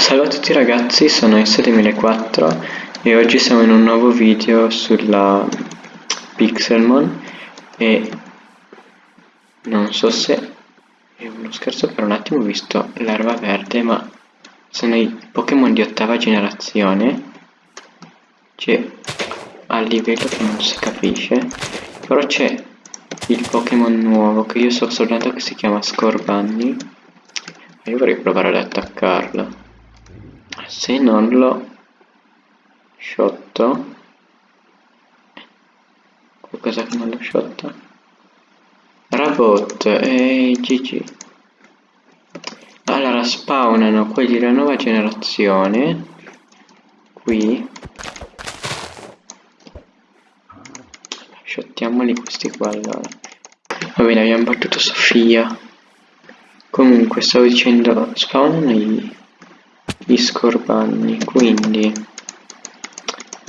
Salve a tutti ragazzi, sono S2004 e oggi siamo in un nuovo video sulla Pixelmon e non so se è uno scherzo per un attimo ho visto l'erba verde ma sono i Pokémon di ottava generazione c'è a livello che non si capisce però c'è il Pokémon nuovo che io so soltanto che si chiama Scorbunny io vorrei provare ad attaccarlo se non lo shotto qualcosa che non lo shotta Rabot e GG allora spawnano quelli della nuova generazione qui. Shottiamoli questi qua allora. Va bene abbiamo battuto Sofia. Comunque stavo dicendo spawnano i gli scorbanni quindi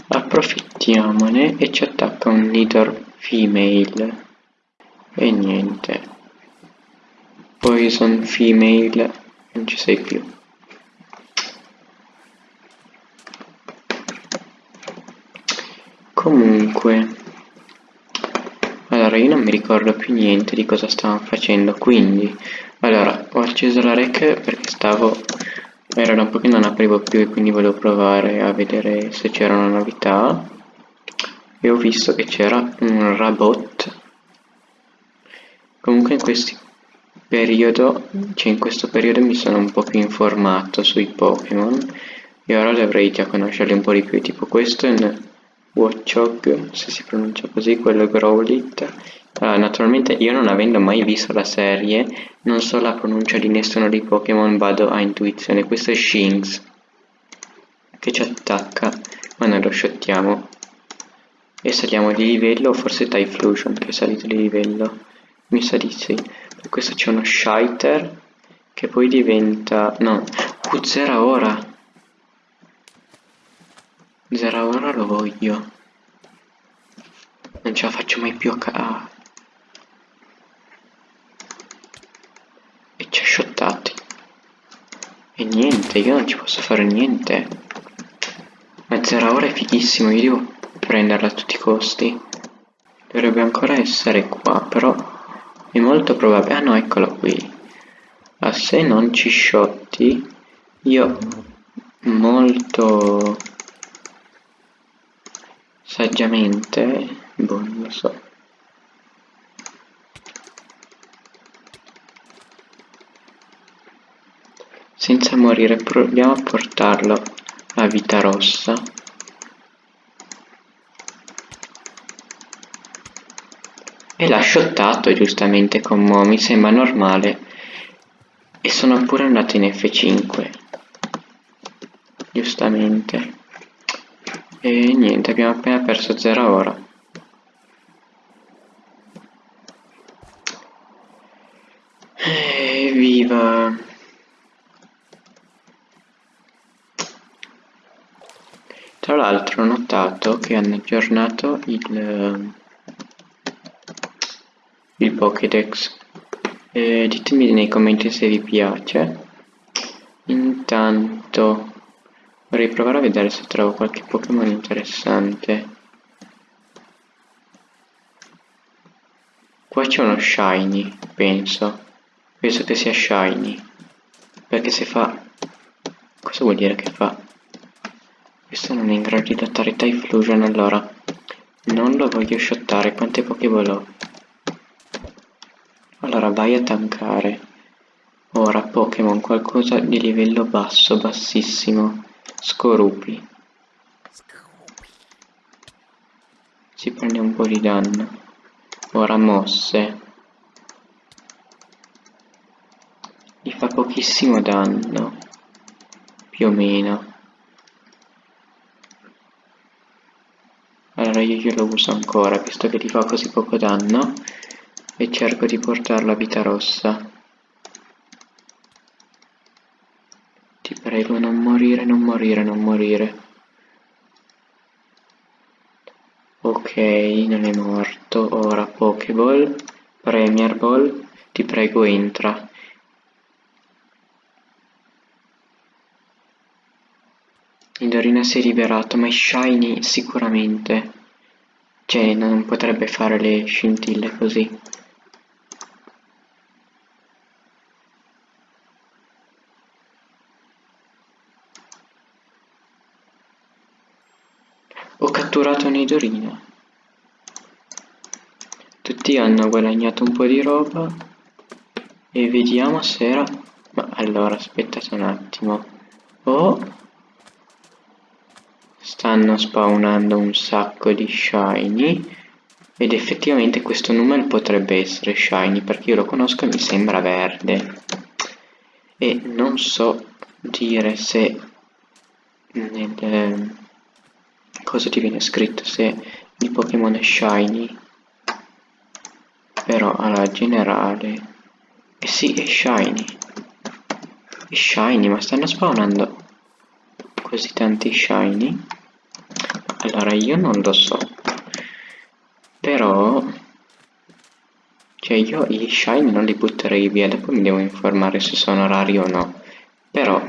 approfittiamone e ci attacca un leader female. E niente. Poison female non ci sei più. Comunque allora io non mi ricordo più niente di cosa stavamo facendo quindi allora ho acceso la rec perché stavo era da un po' che non aprivo più e quindi volevo provare a vedere se c'era una novità. E ho visto che c'era un Rabot comunque in questo periodo cioè in questo periodo mi sono un po' più informato sui Pokémon. E ora dovrei già conoscerli un po' di più tipo questo è un Watchog, se si pronuncia così, quello Growlithe. Allora, naturalmente io non avendo mai visto la serie, non so la pronuncia di nessuno dei Pokémon, vado a intuizione. Questo è Shinx, che ci attacca, ma noi lo shottiamo. E saliamo di livello, forse Typhlosion che è salito di livello. Mi sa di sì. Per questo c'è uno Shiter, che poi diventa... no, Puzzera ora! 0 1 lo voglio. Non ce la faccio mai più a ca... e ci ha shottati. E niente io non ci posso fare niente. Ma 0 ora è fighissimo io devo prenderla a tutti i costi. Dovrebbe ancora essere qua però è molto probabile. Ah no eccolo qui. Ma se non ci sciotti io molto saggiamente boh non lo so. Senza morire proviamo a portarlo a vita rossa. E l'ha shottato giustamente con Mo, mi sembra normale. E sono pure andato in F5 giustamente e niente abbiamo appena perso 0 ora evviva Tra l'altro ho notato che hanno aggiornato il, il Pokédex. Eh, ditemi nei commenti se vi piace. Intanto vorrei provare a vedere se trovo qualche Pokémon interessante. Qua c'è uno Shiny, penso. Penso che sia Shiny. Perché se fa... Cosa vuol dire che fa? Questo non è in grado di adattare Typhlosion allora. Non lo voglio shottare, quante Pokéball ho? Allora vai a tankare. Ora Pokémon qualcosa di livello basso, bassissimo. Scorupi. Si prende un po' di danno. Ora mosse. Gli fa pochissimo danno. Più o meno. allora io glielo uso ancora visto che ti fa così poco danno e cerco di portarlo a vita rossa ti prego non morire non morire non morire ok non è morto ora pokeball premier ball ti prego entra Nidorina si è liberato, ma è shiny sicuramente. Cioè, non potrebbe fare le scintille così. Ho catturato Nidorina. Tutti hanno guadagnato un po' di roba. E vediamo se era... Ma allora, aspettate un attimo. Oh! stanno spawnando un sacco di shiny ed effettivamente questo numero potrebbe essere shiny perché io lo conosco e mi sembra verde e non so dire se nel eh, cosa ti viene scritto se il Pokémon shiny però alla generale eh sì è shiny è shiny ma stanno spawnando così tanti shiny allora io non lo so. Però... Cioè io i shine non li butterei via, dopo mi devo informare se sono rari o no. Però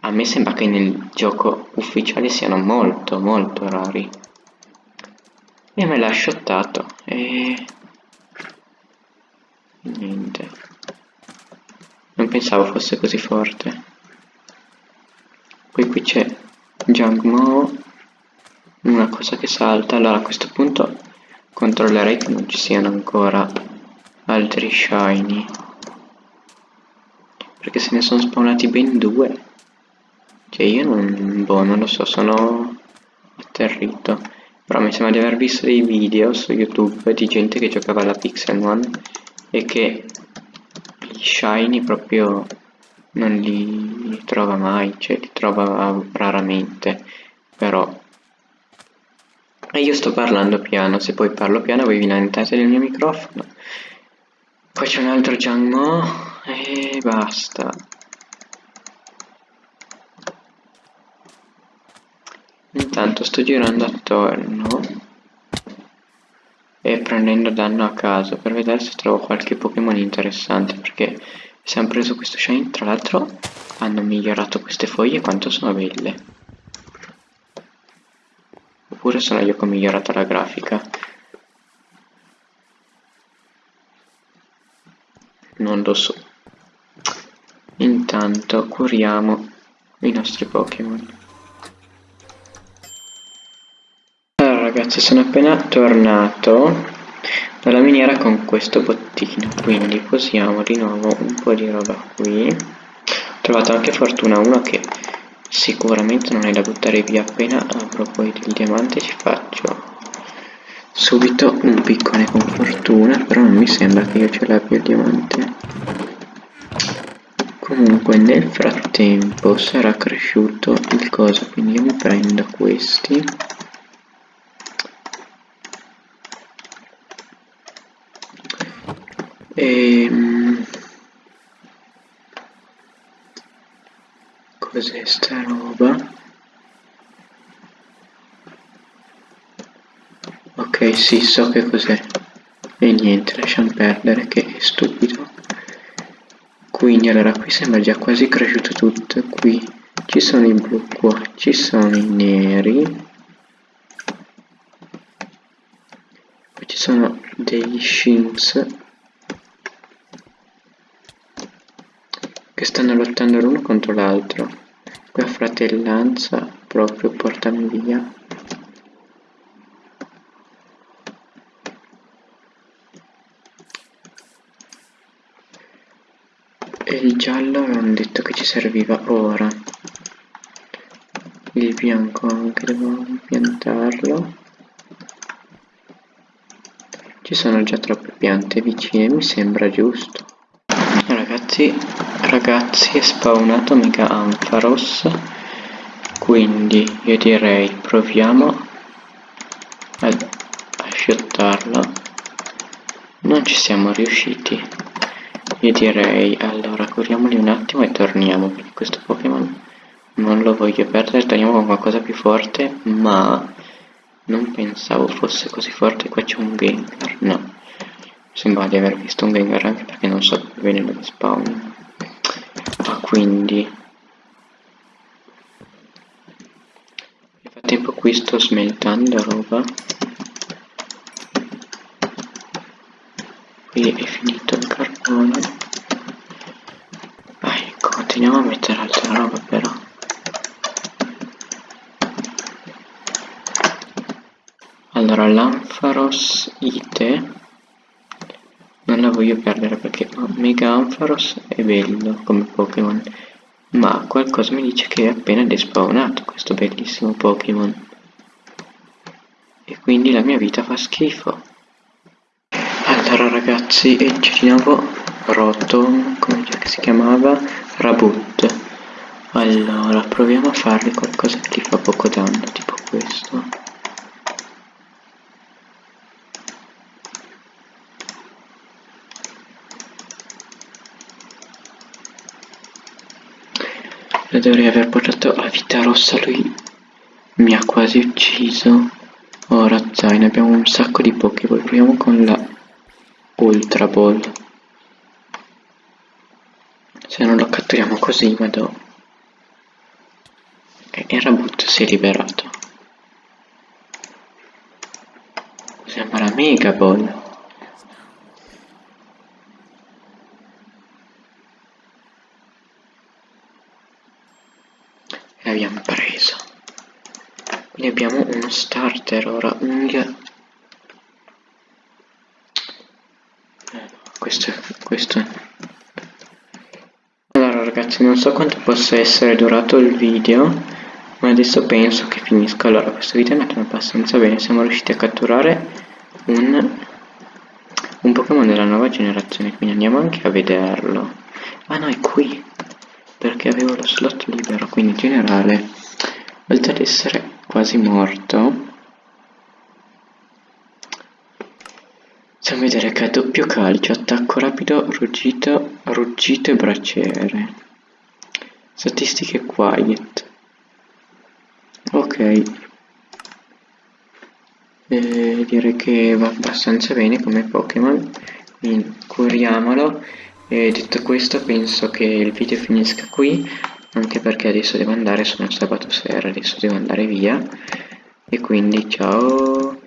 a me sembra che nel gioco ufficiale siano molto molto rari. E me l'ha shottato. E... Niente. Non pensavo fosse così forte. Poi qui c'è Jungmo una cosa che salta allora a questo punto controllerei che non ci siano ancora altri shiny perché se ne sono spawnati ben due cioè io non, boh, non lo so, sono atterrito però mi sembra di aver visto dei video su youtube di gente che giocava alla Pixel One e che gli shiny proprio non li trova mai, cioè li trova raramente però e io sto parlando piano, se poi parlo piano voi vi lamentate del mio microfono. Poi c'è un altro Gianmo e basta. Intanto sto girando attorno e prendendo danno a caso per vedere se trovo qualche Pokémon interessante perché se hanno preso questo shine tra l'altro hanno migliorato queste foglie quanto sono belle. Oppure sono io che ho migliorato la grafica. Non lo so. Intanto curiamo i nostri Pokémon allora ragazzi sono appena tornato dalla miniera con questo bottino quindi posiamo di nuovo un po' di roba qui. Ho trovato anche fortuna 1 che Sicuramente non è da buttare via appena avrò poi del diamante ci faccio subito un piccone con fortuna però non mi sembra che io ce l'abbia il diamante. Comunque nel frattempo sarà cresciuto il coso quindi io mi prendo questi e ehm, cos'è sta roba? Ok sì so che cos'è. E niente lasciamo perdere che è stupido. Quindi allora qui sembra già quasi cresciuto tutto. Qui ci sono i blu qua ci sono i neri. Poi ci sono degli shims stanno lottando l'uno contro l'altro. La fratellanza proprio portami via. E il giallo avevamo detto che ci serviva ora. Il bianco anche devo piantarlo. Ci sono già troppe piante vicine mi sembra giusto. Ragazzi ragazzi è spawnato Mega Ampharos quindi io direi proviamo a, a shottarlo non ci siamo riusciti. Io direi allora curiamoli un attimo e torniamo perché questo Pokémon non lo voglio perdere. Torniamo con qualcosa più forte ma non pensavo fosse così forte. Qua c'è un Gengar. No sembra di aver visto un Gengar anche perché non so bene dove spawn quindi. Frattempo qui sto smeltando roba. Qui è finito il carbone. Vai continuiamo a mettere altra roba però. Allora l'Ampharos Ite non la voglio perdere perché Mega Ampharos è bello come Pokémon. Ma qualcosa mi dice che è appena despawnato questo bellissimo Pokémon. E quindi la mia vita fa schifo. Allora ragazzi c'è di nuovo Rotom come si chiamava Rabut allora proviamo a fargli qualcosa che gli fa poco danno tipo questo lo dovrei aver portato a vita rossa lui. Mi ha quasi ucciso. Ora zaino abbiamo un sacco di pokéball proviamo con la ultra ball. Se non lo catturiamo così vado e il Rabut si è liberato. Sembra mega ball l'abbiamo preso quindi abbiamo uno starter ora unghia. Questo, questo allora ragazzi non so quanto possa essere durato il video ma adesso penso che finisca. Allora questo video è andato abbastanza bene. Siamo riusciti a catturare un un Pokémon della nuova generazione quindi andiamo anche a vederlo. Ah no è qui perché avevo lo slot libero quindi in generale oltre ad essere quasi morto. Possiamo vedere che ha doppio calcio attacco rapido ruggito ruggito e braciere. Statistiche quiet. Ok. E direi che va abbastanza bene come Pokémon. Quindi curiamolo e detto questo penso che il video finisca qui, anche perché adesso devo andare, sono sabato sera, adesso devo andare via. E quindi ciao!